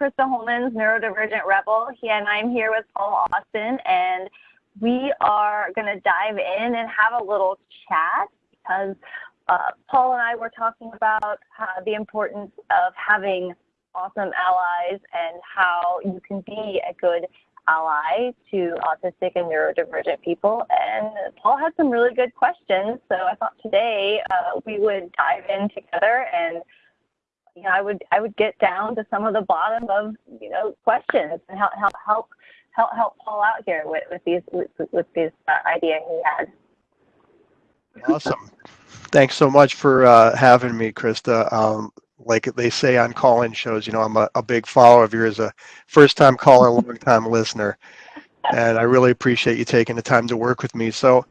Krista Holmans Neurodivergent Rebel, he and I'm here with Paul Austin, and we are going to dive in and have a little chat because uh, Paul and I were talking about uh, the importance of having awesome allies and how you can be a good ally to autistic and neurodivergent people. And Paul had some really good questions, so I thought today uh, we would dive in together and you know, I would I would get down to some of the bottom of you know questions and help help help help, help Paul out here with, with these with, with this uh, idea he had. Awesome. Thanks so much for uh, having me, Krista. Um, like they say on call-in shows, you know, I'm a, a big follower of yours, a first-time caller, long-time listener, and I really appreciate you taking the time to work with me. So,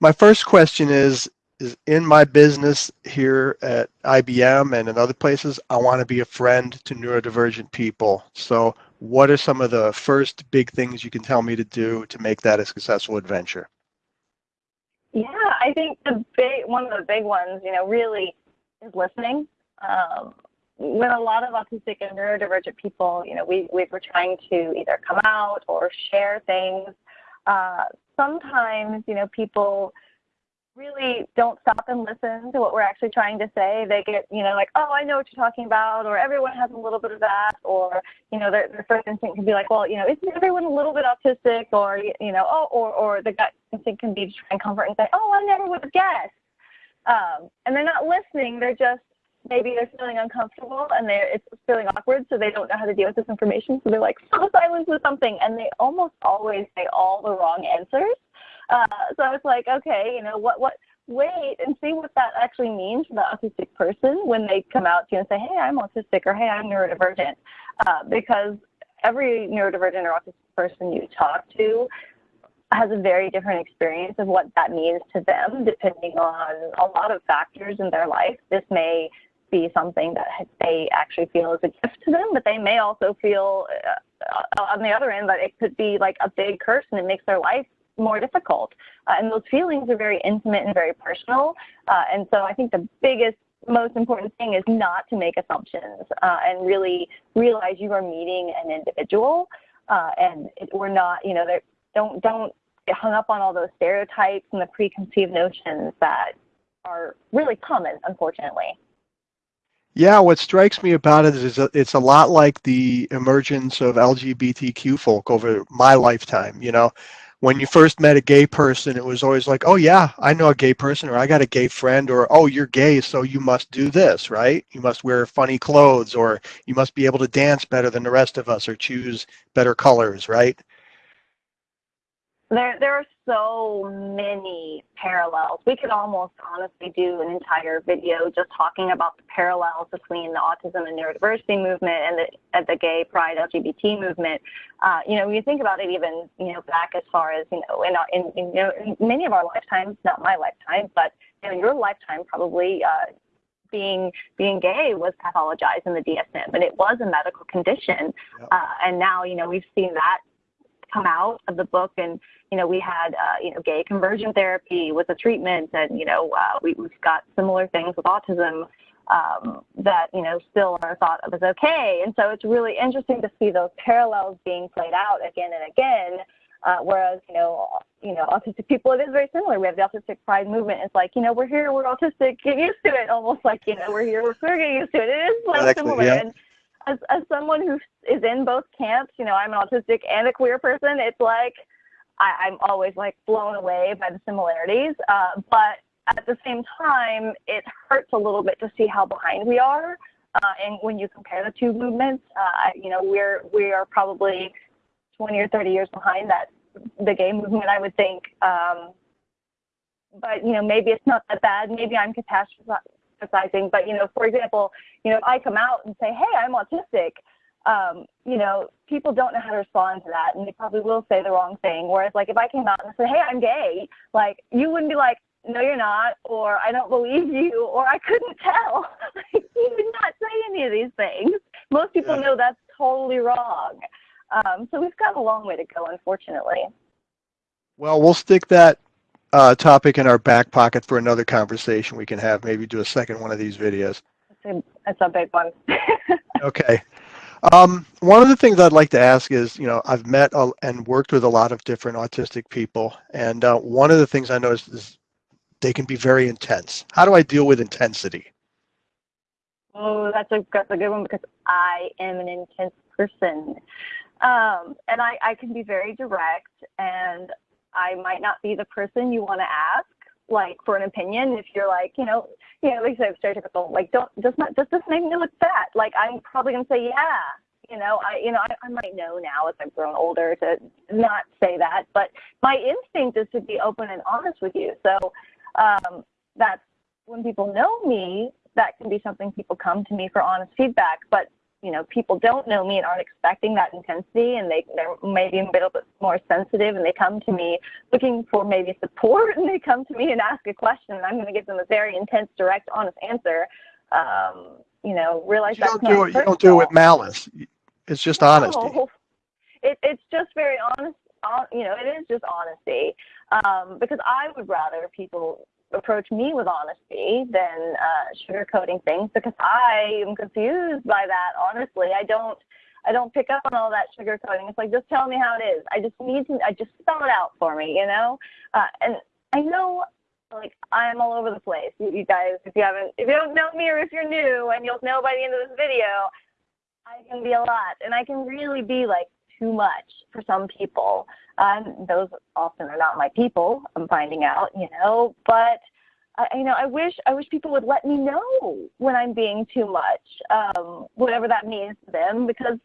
my first question is: is in my business here at IBM and in other places, I want to be a friend to neurodivergent people. So what are some of the first big things you can tell me to do to make that a successful adventure? Yeah, I think the big one of the big ones, you know, really is listening. Um, when a lot of autistic and neurodivergent people, you know, we, we were trying to either come out or share things. Uh, sometimes, you know, people really don't stop and listen to what we're actually trying to say. They get, you know, like, oh, I know what you're talking about, or everyone has a little bit of that, or, you know, their, their first instinct can be like, well, you know, isn't everyone a little bit autistic, or, you know, oh, or, or the gut instinct can be to try and comfort and say, oh, I never would have guessed. Um, and they're not listening. They're just, maybe they're feeling uncomfortable and they're, it's feeling awkward, so they don't know how to deal with this information. So they're like, fill silence with something. And they almost always say all the wrong answers. Uh, so I was like, okay, you know, what, what, wait and see what that actually means for the autistic person when they come out to you and say, hey, I'm autistic or hey, I'm neurodivergent. Uh, because every neurodivergent or autistic person you talk to has a very different experience of what that means to them, depending on a lot of factors in their life. This may be something that they actually feel is a gift to them, but they may also feel uh, on the other end that it could be like a big curse and it makes their life more difficult. Uh, and those feelings are very intimate and very personal. Uh, and so I think the biggest, most important thing is not to make assumptions uh, and really realize you are meeting an individual. Uh, and it, we're not, you know, don't don't get hung up on all those stereotypes and the preconceived notions that are really common, unfortunately. Yeah, what strikes me about it is it's a lot like the emergence of LGBTQ folk over my lifetime. You know, when you first met a gay person, it was always like, oh, yeah, I know a gay person, or I got a gay friend, or oh, you're gay, so you must do this, right? You must wear funny clothes, or you must be able to dance better than the rest of us, or choose better colors, right? There, there are so many parallels. We could almost honestly do an entire video just talking about the parallels between the autism and neurodiversity movement and the, and the gay pride LGBT movement. Uh, you know, when you think about it, even you know back as far as you know, in, in, in you know, in many of our lifetimes, not my lifetime, but you know, your lifetime probably. Uh, being being gay was pathologized in the DSM, and it was a medical condition. Yep. Uh, and now, you know, we've seen that come out of the book and you know we had uh, you know gay conversion therapy was a treatment and you know uh, we, we've got similar things with autism um, that you know still are thought of as okay. And so it's really interesting to see those parallels being played out again and again uh, whereas you know you know autistic people it is very similar. We have the autistic pride movement. It's like you know we're here we're autistic get used to it almost like you know we're here we're, we're getting used to it. It is like exactly, similar. yeah. and as, as someone who is in both camps, you know, I'm an autistic and a queer person, it's like I, am always like blown away by the similarities. Uh, but at the same time, it hurts a little bit to see how behind we are. Uh, and when you compare the two movements, uh, you know, we're we are probably 20 or 30 years behind that the gay movement, I would think. Um, but you know, maybe it's not that bad. Maybe I'm catastrophizing emphasizing. But, you know, for example, you know, if I come out and say, hey, I'm autistic, um, you know, people don't know how to respond to that and they probably will say the wrong thing. Whereas like if I came out and said, hey, I'm gay, like you wouldn't be like, no, you're not, or I don't believe you, or I couldn't tell. you would not say any of these things. Most people know that's totally wrong. Um, so we've got a long way to go, unfortunately. Well, we'll stick that uh, topic in our back pocket for another conversation we can have. Maybe do a second one of these videos. That's a, big one. okay. Um, one of the things I'd like to ask is, you know, I've met a, and worked with a lot of different autistic people, and uh, one of the things I noticed is they can be very intense. How do I deal with intensity? Oh, that's a that's a good one because I am an intense person, um, and I I can be very direct, and I might not be the person you want to ask like for an opinion if you're like you know you know like I said stereotypical like don't just not just doesn't make me look fat. Like I'm probably gonna say yeah. You know I you know I, I might know now as I've grown older to not say that but my instinct is to be open and honest with you. So um, that's when people know me that can be something people come to me for honest feedback but you know, people don't know me and aren't expecting that intensity and they, they're maybe a little bit more sensitive and they come to me looking for maybe support and they come to me and ask a question and I'm going to give them a very intense, direct, honest answer. Um, you know, realize you that's don't do it, you don't do it with malice. It's just no, honesty. It, it's just very honest. You know, it is just honesty um, because I would rather people approach me with honesty than uh, sugarcoating things because I am confused by that. Honestly, I don't. I don't pick up on all that sugarcoating. It's like just tell me how it is. I just need to. I just spell it out for me, you know. Uh, and I know, like I'm all over the place. You, you guys, if you haven't, if you don't know me or if you're new, and you'll know by the end of this video, I can be a lot, and I can really be like too much for some people. Um, those often are not my people. I'm finding out, you know. But I, you know, I wish I wish people would let me know when I'm being too much, um, whatever that means to them, because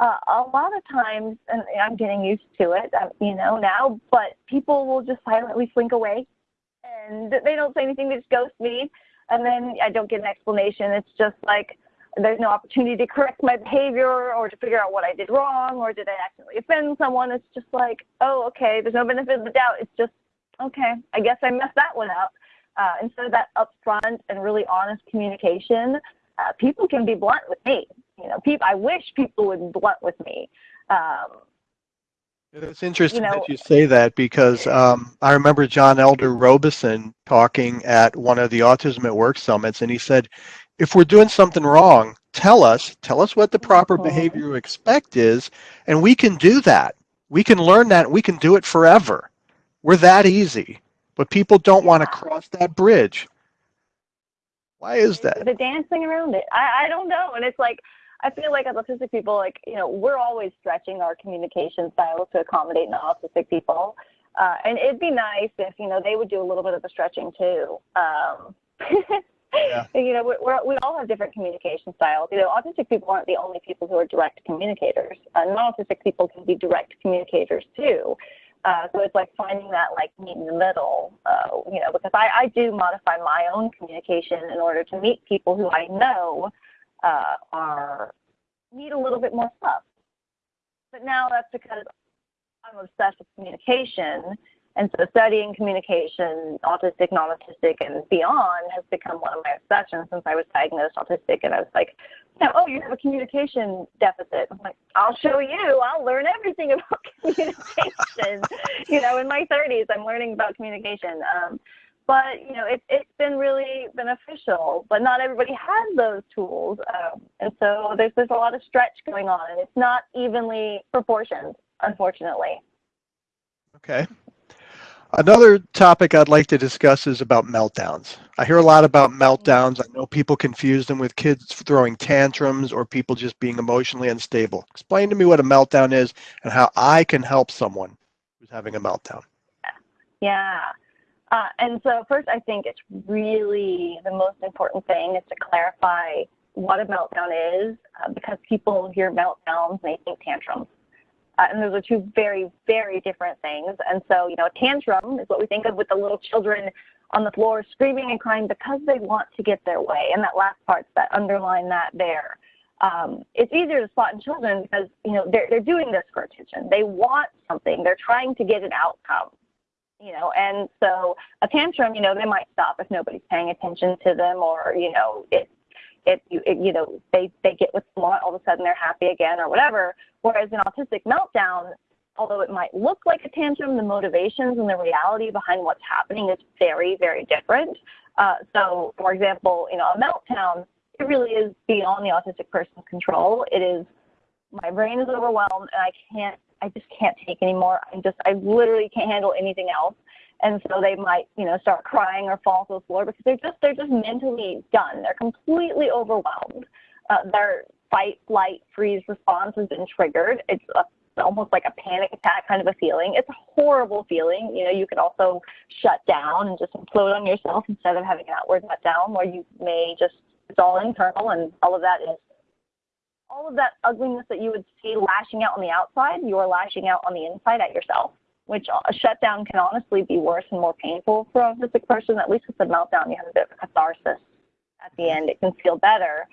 uh, a lot of times, and I'm getting used to it, uh, you know, now. But people will just silently slink away, and they don't say anything. They just ghost me, and then I don't get an explanation. It's just like there's no opportunity to correct my behavior or to figure out what I did wrong or did I accidentally offend someone. It's just like, oh, okay, there's no benefit of the doubt. It's just, okay, I guess I messed that one up. Uh, instead of that upfront and really honest communication, uh, people can be blunt with me. You know, people, I wish people would be blunt with me. Um, it's interesting you know, that you say that because um, I remember John Elder Robison talking at one of the Autism at Work summits, and he said, if we're doing something wrong, tell us, tell us what the proper behavior you expect is, and we can do that. We can learn that. We can do it forever. We're that easy. But people don't want to cross that bridge. Why is that? the dancing around it. I, I don't know. And it's like, I feel like as autistic people, like, you know, we're always stretching our communication styles to accommodate non-autistic people. Uh, and it'd be nice if, you know, they would do a little bit of the stretching too. Um, Yeah. You know, we're, we all have different communication styles. You know, autistic people aren't the only people who are direct communicators. Uh, non-autistic people can be direct communicators too. Uh, so it's like finding that like meet in the middle, uh, you know, because I, I do modify my own communication in order to meet people who I know uh, are need a little bit more stuff. But now that's because I'm obsessed with communication and so studying communication, autistic, non-autistic, and beyond has become one of my obsessions since I was diagnosed autistic. And I was like, oh, you have a communication deficit. I'm like, I'll show you. I'll learn everything about communication. you know, in my 30s, I'm learning about communication. Um, but you know, it, it's been really beneficial. But not everybody has those tools, um, and so there's there's a lot of stretch going on, and it's not evenly proportioned, unfortunately. Okay. Another topic I'd like to discuss is about meltdowns. I hear a lot about meltdowns. I know people confuse them with kids throwing tantrums or people just being emotionally unstable. Explain to me what a meltdown is and how I can help someone who's having a meltdown. Yeah. Uh, and so first, I think it's really the most important thing is to clarify what a meltdown is uh, because people hear meltdowns and they think tantrums. Uh, and those are two very, very different things. And so, you know, a tantrum is what we think of with the little children on the floor screaming and crying because they want to get their way. And that last part's that underline that there. Um, it's easier to spot in children because, you know, they're, they're doing this for attention. They want something. They're trying to get an outcome. You know, and so a tantrum, you know, they might stop if nobody's paying attention to them or, you know, it it you, it, you know they they get what they want all of a sudden they're happy again or whatever whereas an autistic meltdown although it might look like a tantrum the motivations and the reality behind what's happening is very very different uh, so for example you know a meltdown it really is beyond the autistic person's control it is my brain is overwhelmed and I can't, I just can't take anymore. I just, I literally can't handle anything else. And so they might, you know, start crying or fall to the floor because they're just, they're just mentally done. They're completely overwhelmed. Uh, their fight, flight, freeze response has been triggered. It's a almost like a panic attack kind of a feeling. It's a horrible feeling. You know, you can also shut down and just implode on yourself instead of having an outward shutdown where you may just, it's all internal and all of that is all of that ugliness that you would see lashing out on the outside, you're lashing out on the inside at yourself, which a shutdown can honestly be worse and more painful for a autistic person. At least with a meltdown, you have a bit of catharsis at the end. It can feel better.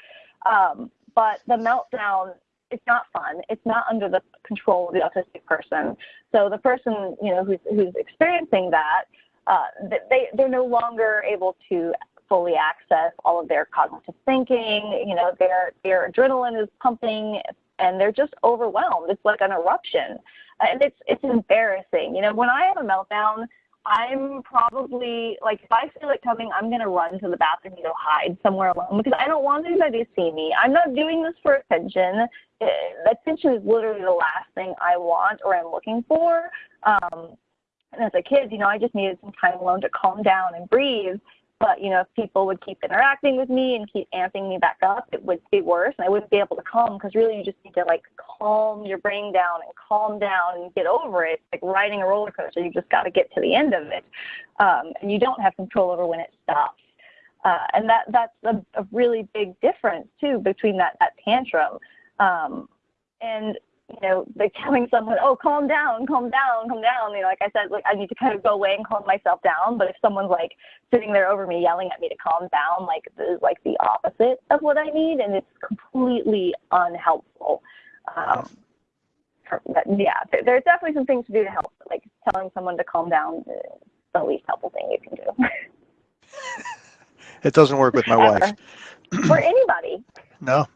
Um, but the meltdown, it's not fun. It's not under the control of the autistic person. So the person, you know, who's, who's experiencing that, uh, they, they're no longer able to fully access all of their cognitive thinking. You know, their their adrenaline is pumping, and they're just overwhelmed. It's like an eruption, and it's it's embarrassing. You know, when I have a meltdown, I'm probably like if I feel it coming, I'm gonna run to the bathroom and go hide somewhere alone because I don't want anybody to see me. I'm not doing this for attention. Uh, attention is literally the last thing I want or I'm looking for. Um, and as a kid, you know, I just needed some time alone to calm down and breathe. But you know, if people would keep interacting with me and keep amping me back up, it would be worse, and I wouldn't be able to calm because really you just need to like calm your brain down and calm down and get over it. It's like riding a roller coaster, you just got to get to the end of it, um, and you don't have control over when it stops. Uh, and that that's a, a, really big difference too between that that tantrum. Um, and you know, like telling someone, oh, calm down, calm down, calm down. You know, like I said, like I need to kind of go away and calm myself down. But if someone's like sitting there over me yelling at me to calm down, like this is like the opposite of what I need, and it's completely unhelpful. Um, but yeah, there's definitely some things to do to help. Like telling someone to calm down is the least helpful thing you can do. it doesn't work with my wife. or anybody. No,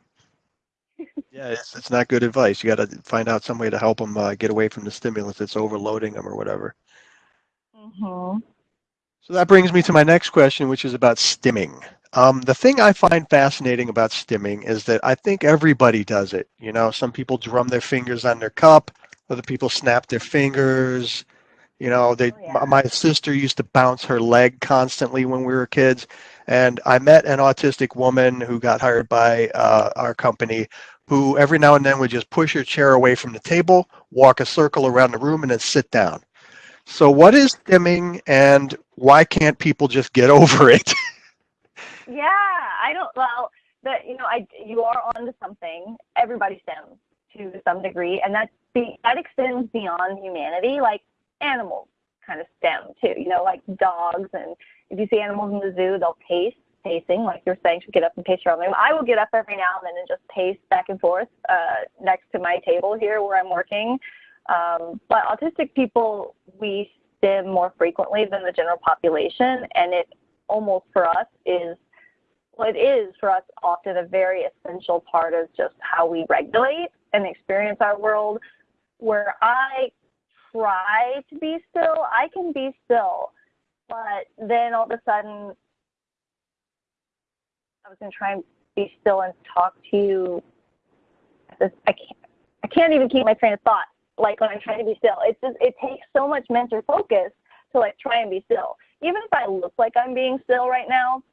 yeah, it's, it's not good advice. You got to find out some way to help them uh, get away from the stimulus that's overloading them or whatever. Mm-hmm. So that brings me to my next question, which is about stimming. Um, the thing I find fascinating about stimming is that I think everybody does it. You know, some people drum their fingers on their cup, other people snap their fingers. You know, they. Oh, yeah. My sister used to bounce her leg constantly when we were kids, and I met an autistic woman who got hired by uh, our company who every now and then would just push her chair away from the table, walk a circle around the room, and then sit down. So, what is stimming, and why can't people just get over it? yeah, I don't. Well, you know, I you are onto something. Everybody stims to some degree, and that that extends beyond humanity. Like animals kind of stim too. You know, like dogs, and if you see animals in the zoo, they'll taste pacing, like you're saying, to get up and pace your own room. I will get up every now and then and just pace back and forth uh, next to my table here where I'm working. Um, but autistic people, we stim more frequently than the general population, and it almost for us is, well, it is for us often a very essential part of just how we regulate and experience our world. Where I try to be still, I can be still, but then all of a sudden I was to try and be still and talk to you. I can't, I can't even keep my train of thought. Like when I'm trying to be still, it's just it takes so much mental focus to like try and be still. Even if I look like I'm being still right now,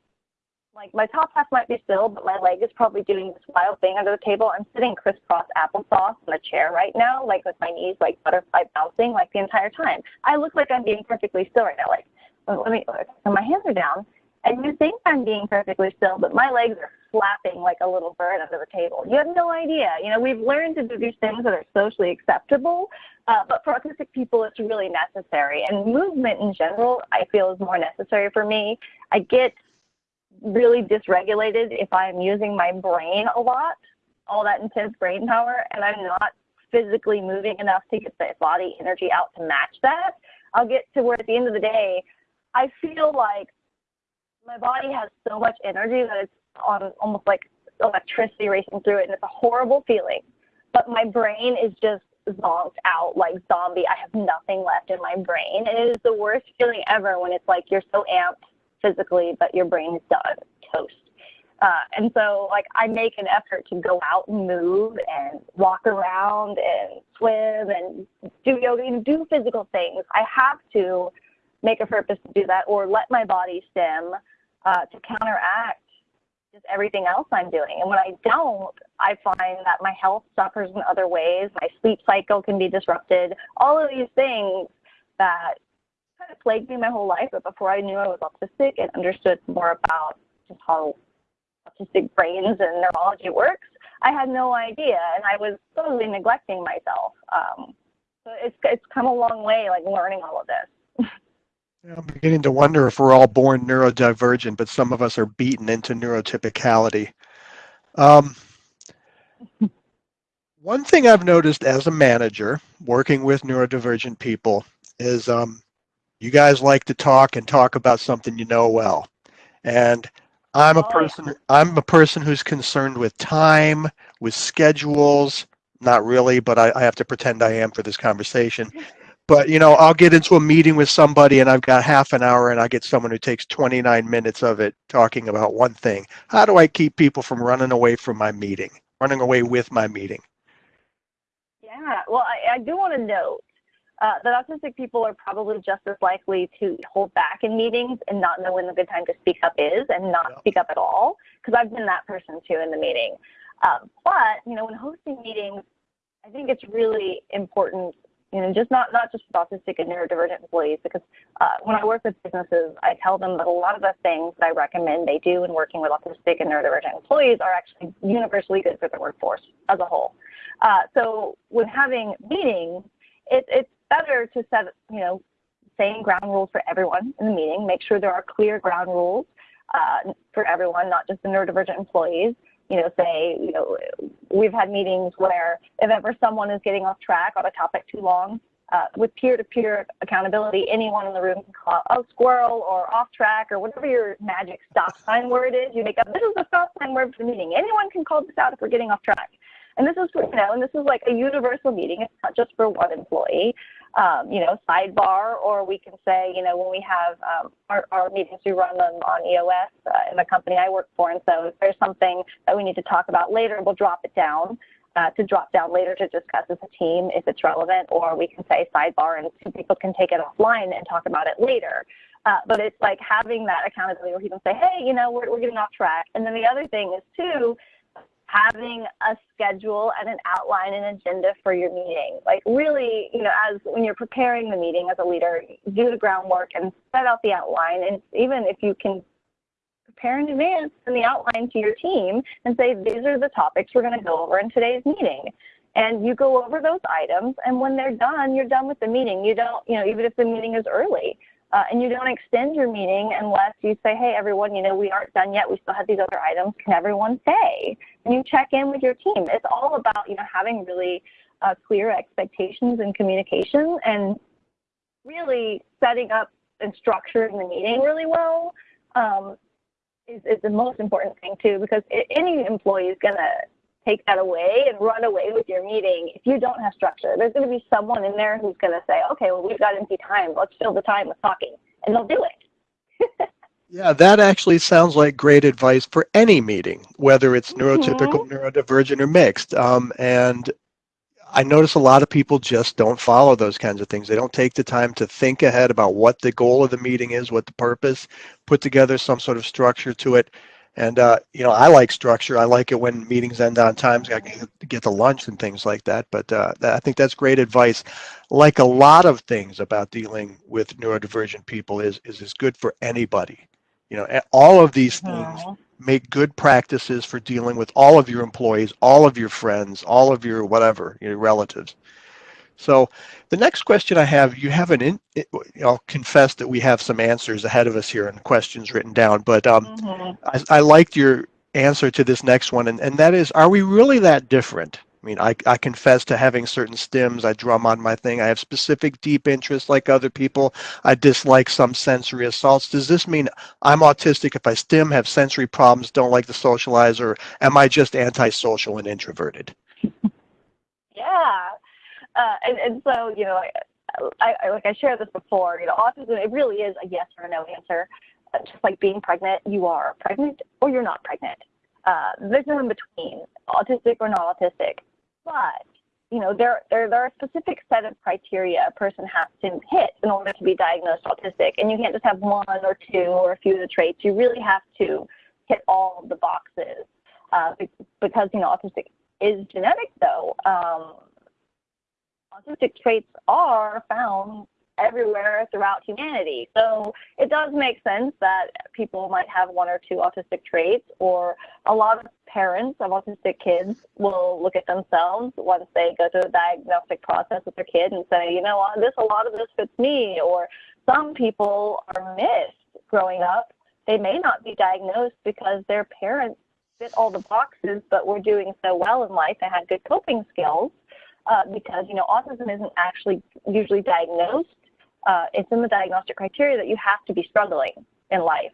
like my top half might be still, but my leg is probably doing this wild thing under the table. I'm sitting crisscross applesauce in a chair right now, like with my knees like butterfly bouncing like the entire time. I look like I'm being perfectly still right now. Like let me, so my hands are down and you think I'm being perfectly still, but my legs are flapping like a little bird under the table. You have no idea. You know, we've learned to do these things that are socially acceptable, uh, but for autistic people, it's really necessary. And movement in general, I feel is more necessary for me. I get really dysregulated if I'm using my brain a lot, all that intense brain power, and I'm not physically moving enough to get the body energy out to match that. I'll get to where at the end of the day, I feel like my body has so much energy that it's on almost like electricity racing through it, and it's a horrible feeling. But my brain is just zonked out like zombie. I have nothing left in my brain, and it is the worst feeling ever when it's like you're so amped physically, but your brain is done toast. Uh, and so like I make an effort to go out and move and walk around and swim and do yoga and do physical things. I have to make a purpose to do that or let my body stim uh, to counteract just everything else I'm doing. And when I don't, I find that my health suffers in other ways. My sleep cycle can be disrupted. All of these things that kind of plagued me my whole life. But before I knew I was autistic and understood more about just how autistic brains and neurology works, I had no idea, and I was totally neglecting myself. Um, so it's it's come a long way, like learning all of this. I'm beginning to wonder if we're all born neurodivergent, but some of us are beaten into neurotypicality. Um, one thing I've noticed as a manager working with neurodivergent people is um, you guys like to talk and talk about something you know well. And I'm a Oh, person I'm a person who's concerned with time, with schedules, not really, but I, I have to pretend I am for this conversation. But you know, I'll get into a meeting with somebody and I've got half an hour and I get someone who takes 29 minutes of it talking about one thing. How do I keep people from running away from my meeting, running away with my meeting? Yeah, well, I, I do want to note uh, that autistic people are probably just as likely to hold back in meetings and not know when the good time to speak up is and not Yeah. speak up at all, because I've been that person too in the meeting. Um, but, you know, when hosting meetings, I think it's really important, you know, just not, not just with autistic and neurodivergent employees, because uh, when I work with businesses, I tell them that a lot of the things that I recommend they do in working with autistic and neurodivergent employees are actually universally good for the workforce as a whole. Uh, so when having meetings, it, it's better to set, you know, same ground rules for everyone in the meeting. Make sure there are clear ground rules uh, for everyone, not just the neurodivergent employees. You know, say, you know, we've had meetings where if ever someone is getting off track on a topic too long, uh, with peer-to-peer accountability, anyone in the room can call out, oh, squirrel or off track or whatever your magic stop sign word is. You make up, this is the stop sign word for the meeting. Anyone can call this out if we're getting off track. And this is, you know, and this is like a universal meeting. It's not just for one employee. Um, you know, sidebar, or we can say, you know, when we have um, our, our meetings, we run them on EOS uh, in the company I work for. And so if there's something that we need to talk about later, we'll drop it down uh, to drop down later to discuss as a team if it's relevant, or we can say sidebar and two people can take it offline and talk about it later. Uh, but it's like having that accountability where people say, hey, you know, we're, we're getting off track. And then the other thing is too, having a schedule and an outline and agenda for your meeting. Like really, you know, as when you're preparing the meeting as a leader, do the groundwork and set out the outline. And even if you can prepare in advance and the outline to your team and say, these are the topics we're going to go over in today's meeting. And you go over those items, and when they're done, you're done with the meeting. You don't, you know, even if the meeting is early, uh, and you don't extend your meeting unless you say, hey, everyone, you know, we aren't done yet. We still have these other items. Can everyone stay? And you check in with your team. It's all about, you know, having really uh, clear expectations and communication and really setting up and structuring the meeting really well um, is, is the most important thing too, because any employee is going to take that away and run away with your meeting if you don't have structure. There's going to be someone in there who's going to say, okay, well, we've got empty time. Let's fill the time with talking. And they'll do it. Yeah, that actually sounds like great advice for any meeting, whether it's neurotypical, neurodivergent, or mixed. Um, and I notice a lot of people just don't follow those kinds of things. They don't take the time to think ahead about what the goal of the meeting is, what the purpose, put together some sort of structure to it. And, uh, you know, I like structure. I like it when meetings end on time. So I can get to lunch and things like that. But uh, I think that's great advice. Like a lot of things about dealing with neurodivergent people is, is, is good for anybody. You know, all of these things make good practices for dealing with all of your employees, all of your friends, all of your whatever, your relatives. So the next question I have, you have an, in, it- I'll confess that we have some answers ahead of us here and questions written down, but um, Mhm. I, I liked your answer to this next one, and, and that is, are we really that different? I mean, I, I confess to having certain stims. I drum on my thing. I have specific deep interests like other people. I dislike some sensory assaults. Does this mean I'm autistic if I stim, have sensory problems, don't like to socialize, or am I just antisocial and introverted? Yeah. Uh, and, and so, you know, I, I, I- like I shared this before, you know, autism, it really is a yes or no answer. Uh, just like being pregnant, you are pregnant or you're not pregnant. Uh, there's no in between, autistic or not autistic. But you know, there, there, there are a specific set of criteria a person has to hit in order to be diagnosed autistic. And you can't just have one or two or a few of the traits. You really have to hit all the boxes uh, because, you know, autistic is genetic, though. Um, autistic traits are found everywhere throughout humanity. So it does make sense that people might have one or two autistic traits, or a lot of parents of autistic kids will look at themselves once they go through the diagnostic process with their kid and say, you know what, this a lot of this fits me. Or some people are missed growing up. They may not be diagnosed because their parents fit all the boxes, but were doing so well in life and had good coping skills. Uh, because you know autism isn't actually usually diagnosed uh, it's in the diagnostic criteria that you have to be struggling in life.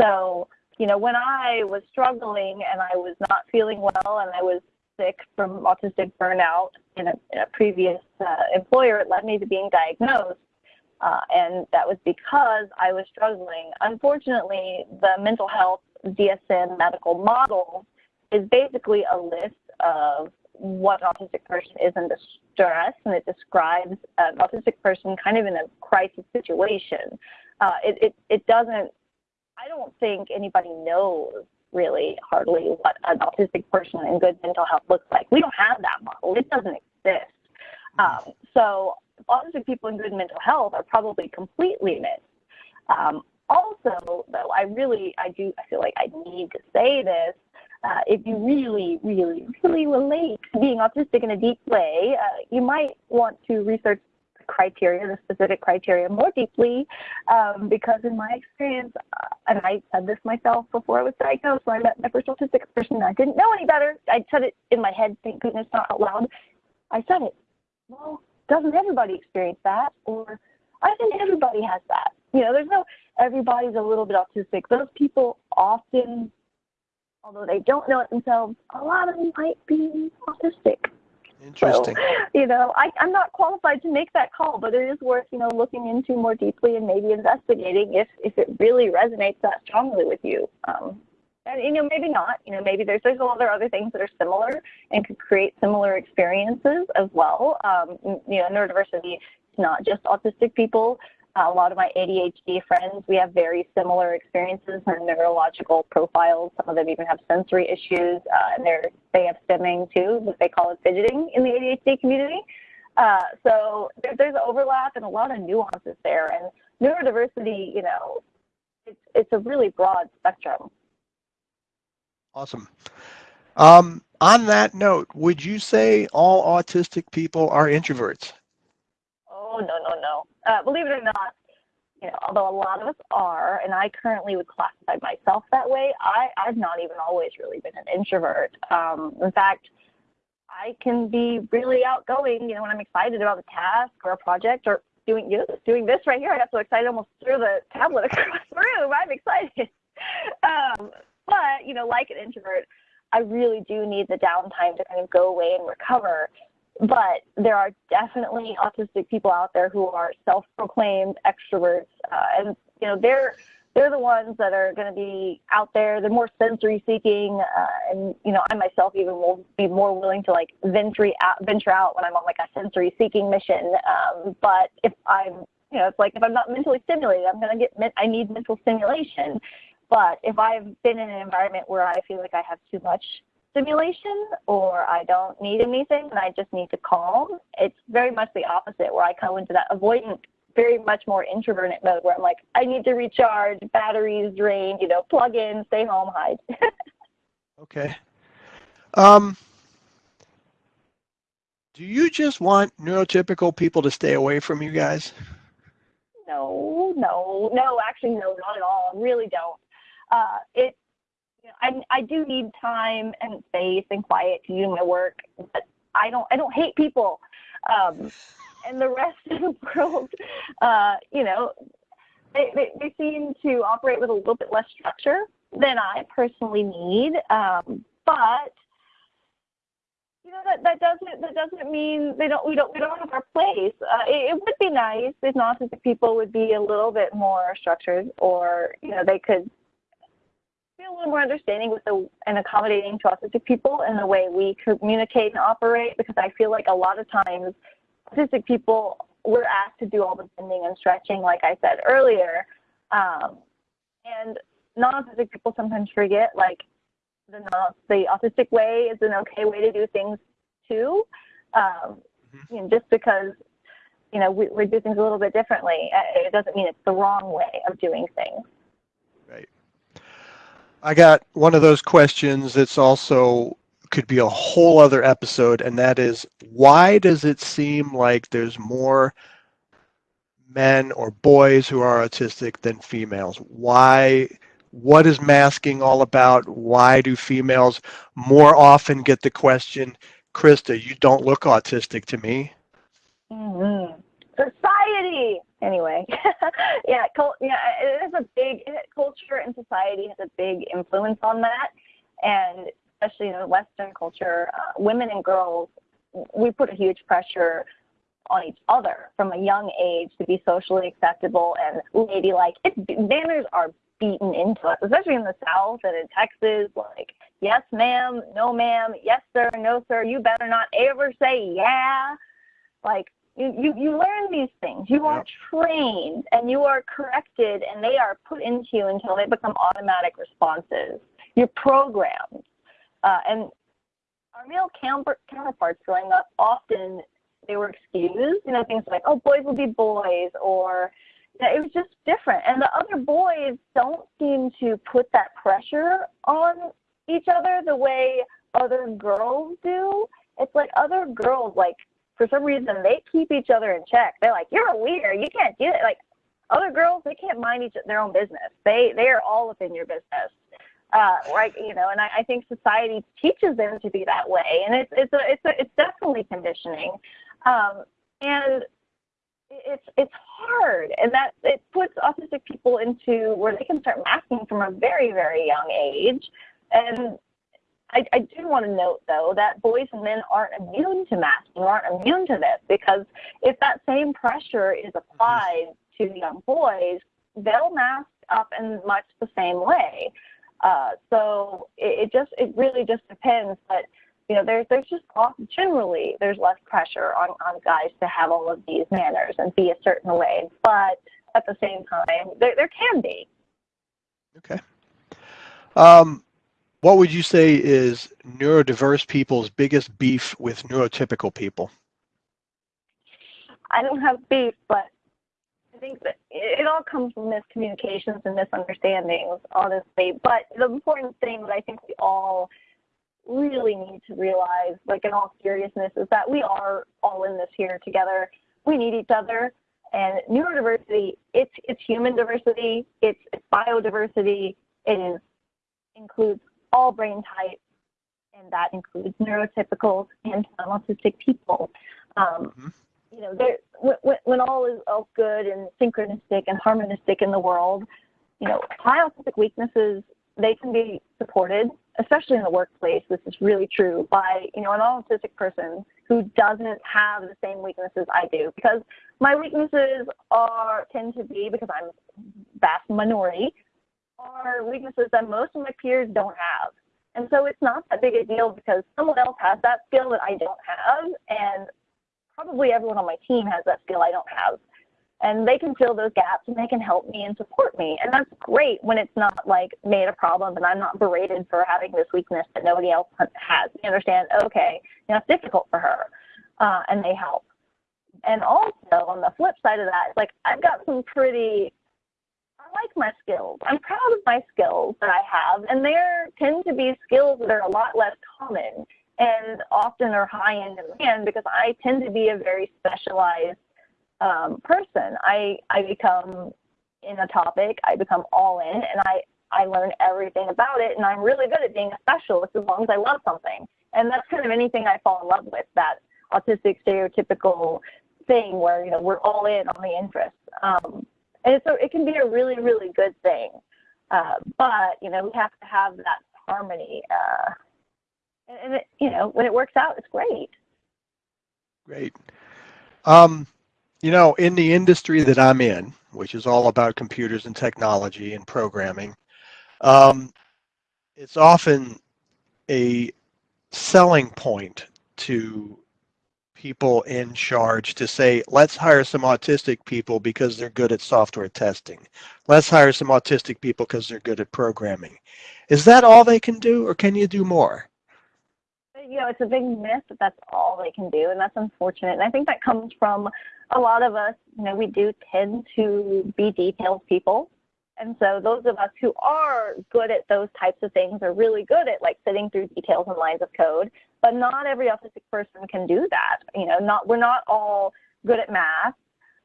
So, you know, when I was struggling and I was not feeling well and I was sick from autistic burnout in a, in a previous uh, employer, it led me to being diagnosed. Uh, and that was because I was struggling. Unfortunately, the mental health DSM medical model is basically a list of what autistic person is in distress, and it describes an autistic person kind of in a crisis situation. Uh, it, it, it doesn't, I don't think anybody knows really hardly what an autistic person in good mental health looks like. We don't have that model. It doesn't exist. Um, so autistic people in good mental health are probably completely missed. Um, also, though, I really, I do, I feel like I need to say this uh, if you really, really, really relate to being autistic in a deep way, uh, you might want to research the criteria, the specific criteria more deeply, um, because in my experience, uh, and I said this myself before I was diagnosed, when I met my first autistic person, I didn't know any better. I said it in my head, thank goodness, not out loud. I said it. Well, doesn't everybody experience that? Or I think everybody has that. You know, there's no everybody's a little bit autistic. Those people often although they don't know it themselves, a lot of them might be autistic. Interesting. So, you know, I, I'm not qualified to make that call, but it is worth, you know, looking into more deeply and maybe investigating if, if it really resonates that strongly with you. Um, and, you know, maybe not, you know, maybe there's, there's a lot of other things that are similar and could create similar experiences as well. Um, you know, neurodiversity is not just autistic people a lot of my ADHD friends, we have very similar experiences and neurological profiles. Some of them even have sensory issues, uh, and they're, they have stimming too, but they call it fidgeting in the ADHD community. Uh, so there, there's overlap and a lot of nuances there. And neurodiversity, you know, it's, it's a really broad spectrum. Awesome. Um, on that note, would you say all autistic people are introverts? Oh, no, no, no. Uh, believe it or not, you know, although a lot of us are, and I currently would classify myself that way, I, I've not even always really been an introvert. Um, in fact, I can be really outgoing, you know, when I'm excited about a task or a project or doing you know, doing this right here. I got so excited, almost threw the tablet across the room. I'm excited. Um, but, you know, like an introvert, I really do need the downtime to kind of go away and recover but there are definitely autistic people out there who are self-proclaimed extroverts, uh, and you know they're they're the ones that are going to be out there. They're more sensory seeking, uh, and you know I myself even will be more willing to like venture out, venture out when I'm on like a sensory seeking mission. Um, but if I'm you know it's like if I'm not mentally stimulated, I'm going to get I need mental stimulation. But if I've been in an environment where I feel like I have too much stimulation or I don't need anything and I just need to calm. It's very much the opposite where I come into that avoidant, very much more introverted mode where I'm like, I need to recharge, batteries drained, you know, plug in, stay home, hide. okay. Um, do you just want neurotypical people to stay away from you guys? No, no, no, actually, no, not at all. I really don't. Uh, it I, I do need time and space and quiet to do my work, but I don't I don't hate people. Um, and the rest of the world, uh, you know, they, they, they, seem to operate with a little bit less structure than I personally need. Um, but you know that, that doesn't that doesn't mean they don't we don't we don't have our place. Uh, it, it, would be nice if non-autistic people would be a little bit more structured, or you know they could feel a little more understanding with the and accommodating to autistic people in the way we communicate and operate because I feel like a lot of times autistic people we're asked to do all the bending and stretching, like I said earlier, um, and non-autistic people sometimes forget like the non the autistic way is an okay way to do things too. Um, mm-hmm. you know, just because you know we, we do things a little bit differently, it doesn't mean it's the wrong way of doing things. I got one of those questions that's also could be a whole other episode, and that is why does it seem like there's more men or boys who are autistic than females? Why? What is masking all about? Why do females more often get the question, Krista, you don't look autistic to me? Mm-hmm. Society, anyway. yeah, cult, yeah, it is a big culture and society has a big influence on that, and especially in Western culture, uh, women and girls, we put a huge pressure on each other from a young age to be socially acceptable and ladylike. It's, manners are beaten into us, especially in the South and in Texas. Like, yes, ma'am, no, ma'am, yes, sir, no, sir. You better not ever say yeah. Like, you, you, you learn these things. You are trained and you are corrected, and they are put into you until they become automatic responses. You're programmed. Uh, and our male counterparts growing up often they were excused, you know, things like, oh, boys will be boys, or you know, it was just different. And the other boys don't seem to put that pressure on each other the way other girls do. It's like other girls, like, for some reason, they keep each other in check. They're like, you're a leader. You can't do it. Like, other girls, they can't mind each their own business. They they are all within your business uh, right? You know, and I, I think society teaches them to be that way, and it's it's a, it's a, it's definitely conditioning, um, and it's it's hard, and that it puts autistic people into where they can start masking from a very very young age, and I, I do want to note though that boys and men aren't immune to masking, aren't immune to this because if that same pressure is applied to young boys, they'll mask up in much the same way. Uh, so it, it, just it really just depends, but you know there's there's just generally there's less pressure on on guys to have all of these manners and be a certain way, but at the same time there there can be. Okay. Um, what would you say is neurodiverse people's biggest beef with neurotypical people? I don't have beef, but I think that it all comes from miscommunications and misunderstandings, honestly. But the important thing that I think we all really need to realize, like in all seriousness, is that we are all in this here together. We need each other. And neurodiversity, it's it's human diversity, it's, it's biodiversity, it is includes all brain types, and that includes neurotypical and autistic people. Um, mm-hmm you know, there, when, when all is all good and synchronistic and harmonistic in the world, you know, high autistic weaknesses, they can be supported, especially in the workplace. This is really true by, you know, an all autistic person who doesn't have the same weaknesses I do because my weaknesses are tend to be because I'm vast minority are weaknesses that most of my peers don't have. And so it's not that big a deal because someone else has that skill that I don't have and probably everyone on my team has that skill I don't have. And they can fill those gaps and they can help me and support me. And that's great when it's not like made a problem and I'm not berated for having this weakness that nobody else has. You understand, okay, you know, it's difficult for her. Uh, and they help. And also on the flip side of that, like I've got some pretty like my skills. I'm proud of my skills that I have, and there tend to be skills that are a lot less common and often are high in demand because I tend to be a very specialized um, person. I, I become in a topic, I become all in, and I, I learn everything about it, and I'm really good at being a specialist as long as I love something. And that's kind of anything I fall in love with, that autistic stereotypical thing where, you know, we're all in on the interest. Um, and so it can be a really, really good thing. Uh, but, you know, we have to have that harmony. Uh, and it, you know when it works out it's great great um, you know in the industry that i'm in which is all about computers and technology and programming um, it's often a selling point to people in charge to say, let's hire some autistic people because they're good at software testing. Let's hire some autistic people because they're good at programming. Is that all they can do or can you do more? You know, it's a big myth that that's all they can do, and that's unfortunate. And I think that comes from a lot of us, you know, we do tend to be detailed people. And so those of us who are good at those types of things are really good at like sitting through details and lines of code, but not every autistic person can do that. You know, not we're not all good at math.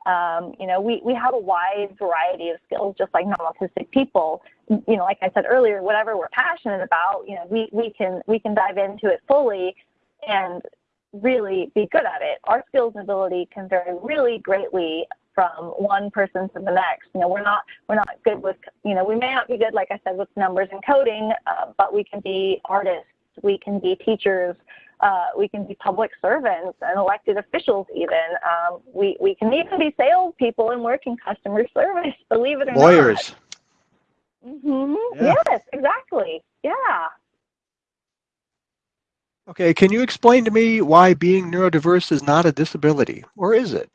Um, you know, we, we have a wide variety of skills, just like non-autistic people. You know, like I said earlier, whatever we're passionate about, you know, we, we can we can dive into it fully and really be good at it. Our skills and ability can vary really greatly from one person to the next. You know, we're not we're not good with you know we may not be good like I said with numbers and coding, uh, but we can be artists, we can be teachers, uh, we can be public servants and elected officials. Even um, we we can even be salespeople and work in customer service. Believe it or Lawyers. not. Mm-hmm. Yeah. Yes, exactly. Yeah. Okay, can you explain to me why being neurodiverse is not a disability, or is it?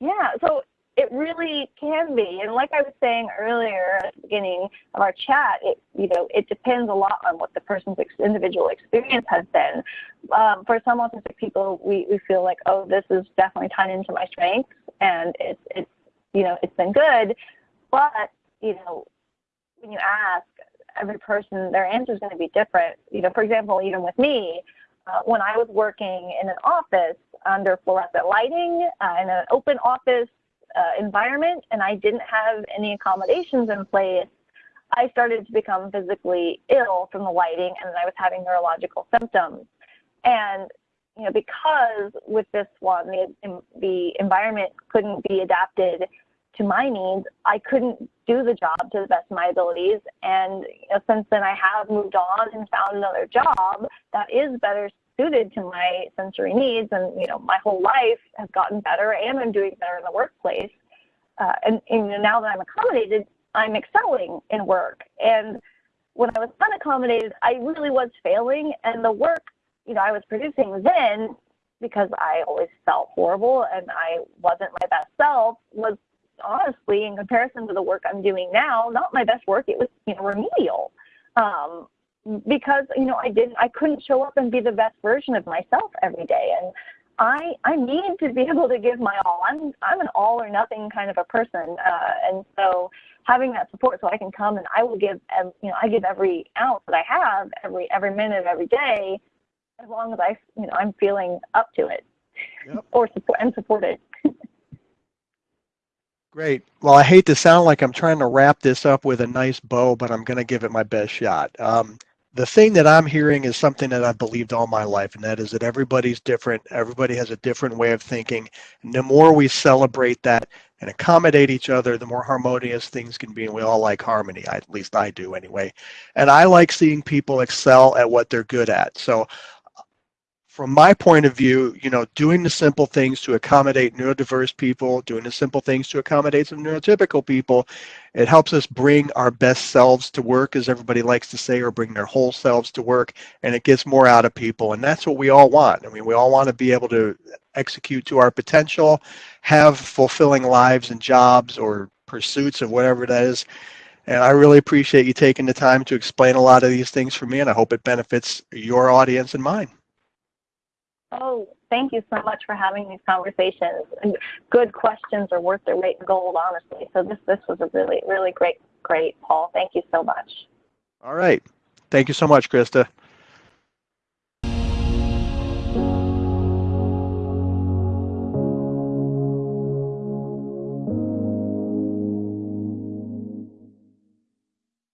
Yeah, so it really can be. And like I was saying earlier at the beginning of our chat, it you know it depends a lot on what the person's ex individual experience has been. Um, for some autistic people, we, we feel like, oh, this is definitely tied into my strengths, and it's it's you know it's been good. But you know, when you ask every person, their answer is going to be different. You know, for example, even with me, uh, when I was working in an office under fluorescent lighting uh, in an open office uh, environment and I didn't have any accommodations in place, I started to become physically ill from the lighting and I was having neurological symptoms. And you know, because with this one, the, the environment couldn't be adapted to my needs, I couldn't do the job to the best of my abilities. And you know, since then, I have moved on and found another job that is better suited to my sensory needs. And you know, my whole life has gotten better, and I'm doing better in the workplace. Uh, and, and now that I'm accommodated, I'm excelling in work. And when I was unaccommodated, I really was failing, and the work you know I was producing then because I always felt horrible and I wasn't my best self was honestly, in comparison to the work I'm doing now, not my best work. It was, you know, remedial. Um, because, you know, I didn't, I couldn't show up and be the best version of myself every day. And I, I need to be able to give my all. I'm, I'm an all or nothing kind of a person. Uh, and so having that support so I can come and I will give, you know, I give every ounce that I have every, every minute of every day, as long as I, you know, I'm feeling up to it yep. or support and supported. Great. Well, I hate to sound like I'm trying to wrap this up with a nice bow, but I'm going to give it my best shot. Um, the thing that I'm hearing is something that I've believed all my life, and that is that everybody's different. Everybody has a different way of thinking. And the more we celebrate that and accommodate each other, the more harmonious things can be. And we all like harmony. At least I do anyway. And I like seeing people excel at what they're good at. So from my point of view, you know, doing the simple things to accommodate neurodiverse people, doing the simple things to accommodate some neurotypical people, it helps us bring our best selves to work, as everybody likes to say, or bring their whole selves to work, and it gets more out of people. And that's what we all want. I mean, we all want to be able to execute to our potential, have fulfilling lives and jobs or pursuits of whatever that is. And I really appreciate you taking the time to explain a lot of these things for me, and I hope it benefits your audience and mine. Oh, thank you so much for having these conversations. Good questions are worth their weight in gold, honestly. So this this was a really really great great Paul. Thank you so much. All right. Thank you so much, Krista.